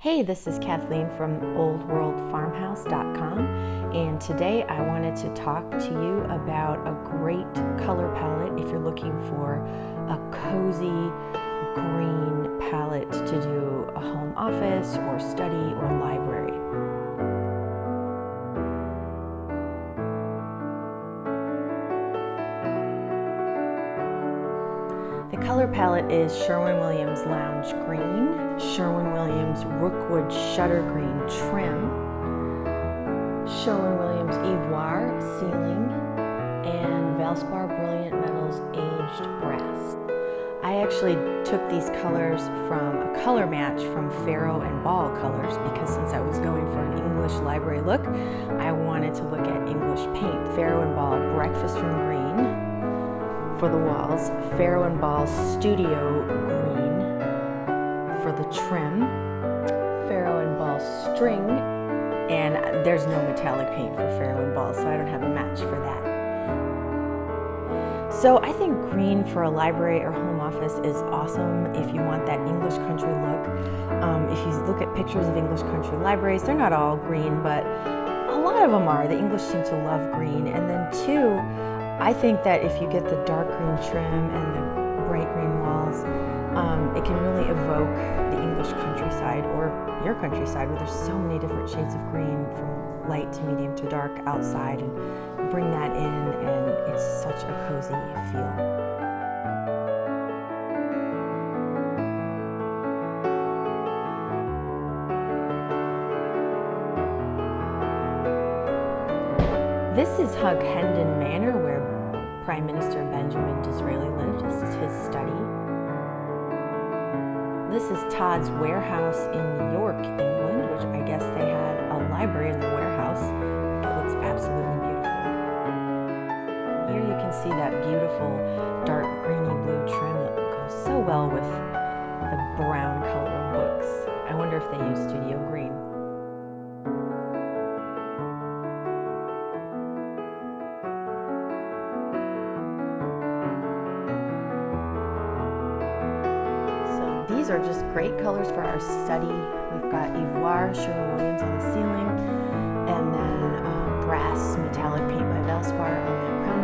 Hey, this is Kathleen from oldworldfarmhouse.com and today I wanted to talk to you about a great color palette if you're looking for a cozy green palette to do a home office or study or library. The color palette is Sherwin-Williams Lounge Green, Sherwin-Williams Rookwood Shutter Green Trim, Sherwin-Williams Ivoire Ceiling, and Valspar Brilliant Metals Aged Brass. I actually took these colors from a color match from Farrow and Ball colors because since I was going for an English library look, I wanted to look at English paint. Farrow and Ball Breakfast Room Green, for the walls, Farrow and Ball Studio for the trim, Farrow and Ball String, and there's no metallic paint for Farrow and Ball, so I don't have a match for that. So I think green for a library or home office is awesome if you want that English country look. Um, if you look at pictures of English country libraries, they're not all green, but a lot of them are. The English seem to love green. And then two, I think that if you get the dark green trim and the it can really evoke the English countryside or your countryside where there's so many different shades of green from light to medium to dark outside and bring that in and it's such a cozy feel. This is Hughenden Manor where Prime Minister Benjamin Disraeli This is Todd's warehouse in New York, England, which I guess they had a library in the warehouse. It looks absolutely beautiful. Here you can see that beautiful dark greeny blue trim that goes so well with the brown color of books. I wonder if they use studio green. Are just great colors for our study. We've got Ivoire, Sherwin-Williams on the ceiling, and then uh, brass metallic paint by Valspar on the crown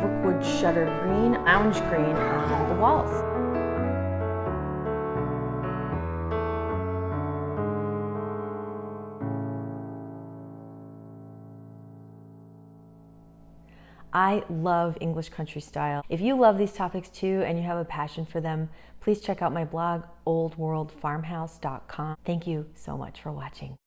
molding, Rookwood Shutter Green, Lounge Green on the walls. I love English country style. If you love these topics too and you have a passion for them, please check out my blog, oldworldfarmhouse.com. Thank you so much for watching.